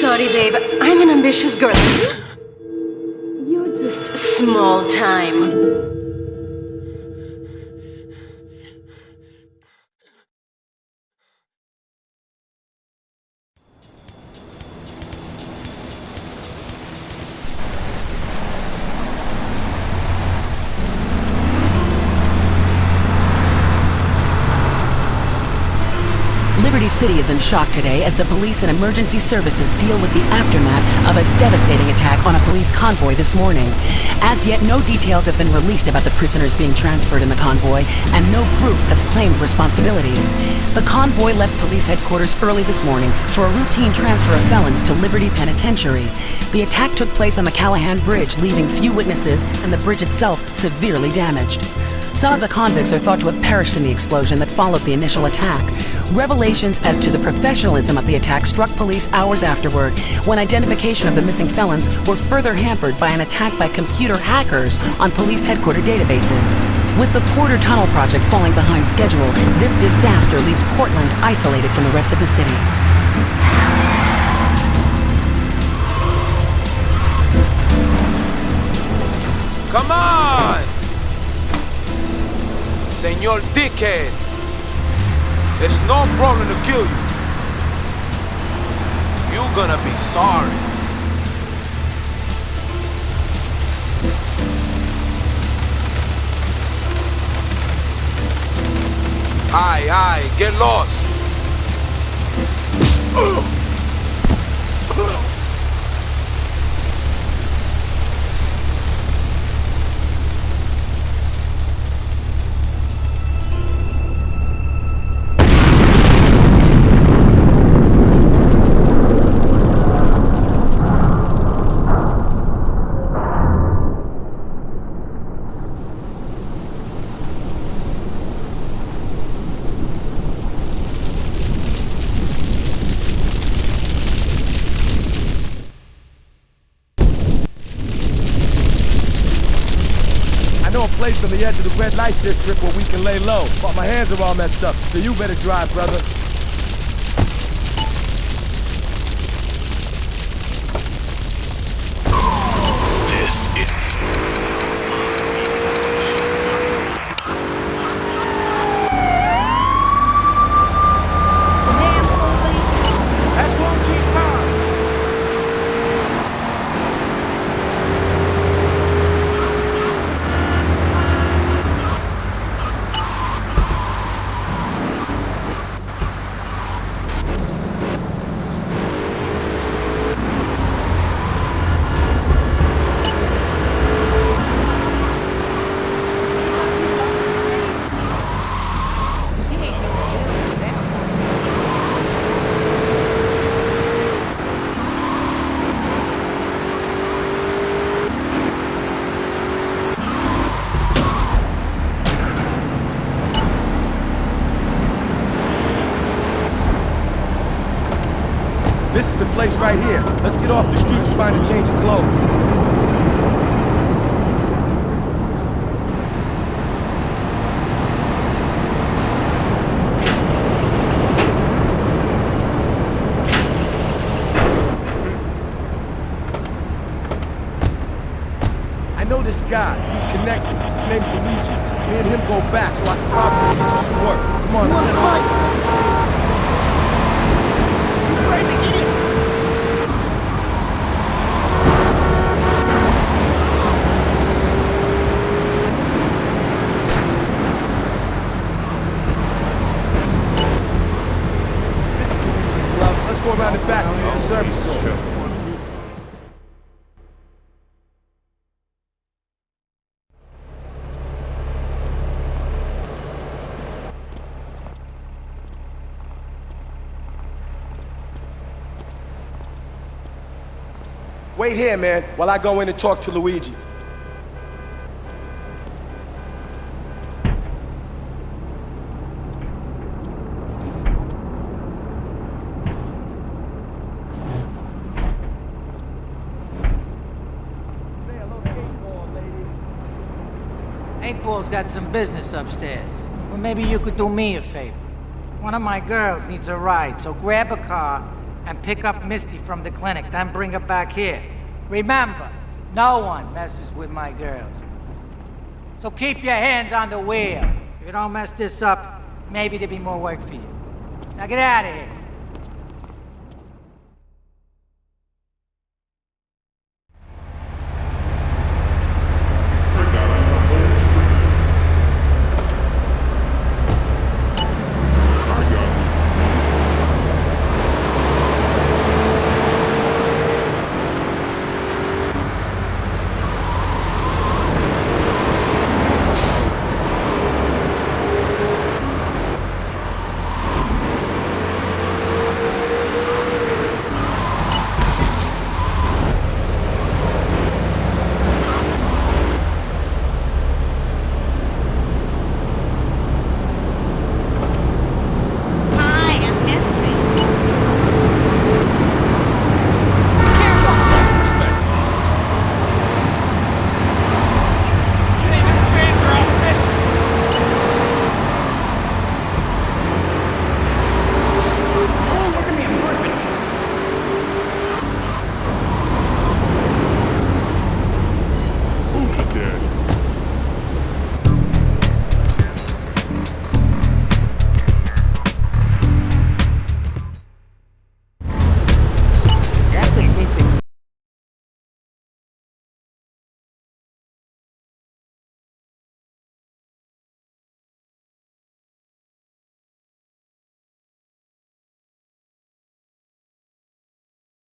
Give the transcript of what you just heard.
Sorry, babe. I'm an ambitious girl. You're just small time. The city is in shock today as the police and emergency services deal with the aftermath of a devastating attack on a police convoy this morning. As yet, no details have been released about the prisoners being transferred in the convoy, and no group has claimed responsibility. The convoy left police headquarters early this morning for a routine transfer of felons to Liberty Penitentiary. The attack took place on the Callahan Bridge, leaving few witnesses and the bridge itself severely damaged. Some of the convicts are thought to have perished in the explosion that followed the initial attack. Revelations as to the professionalism of the attack struck police hours afterward, when identification of the missing felons were further hampered by an attack by computer hackers on police headquarters databases. With the Porter Tunnel project falling behind schedule, this disaster leaves Portland isolated from the rest of the city. Come on! Senor Dickhead! It's no problem to kill you. You're gonna be sorry. Aye, aye, get lost. Place on the edge of the red light district where we can lay low, but my hands are all messed up, so you better drive, brother. This is That's one keep calm. This is the place right here. Let's get off the street and find a change of clothes. I know this guy. He's connected. His name's Luigi. Me and him go back, so I can probably get you some work. Come on, man. This is Wait here, man, while I go in and talk to Luigi. Eightball's got some business upstairs. Well, maybe you could do me a favor. One of my girls needs a ride, so grab a car and pick up Misty from the clinic, then bring her back here. Remember, no one messes with my girls. So keep your hands on the wheel. If you don't mess this up, maybe there'll be more work for you. Now get out of here.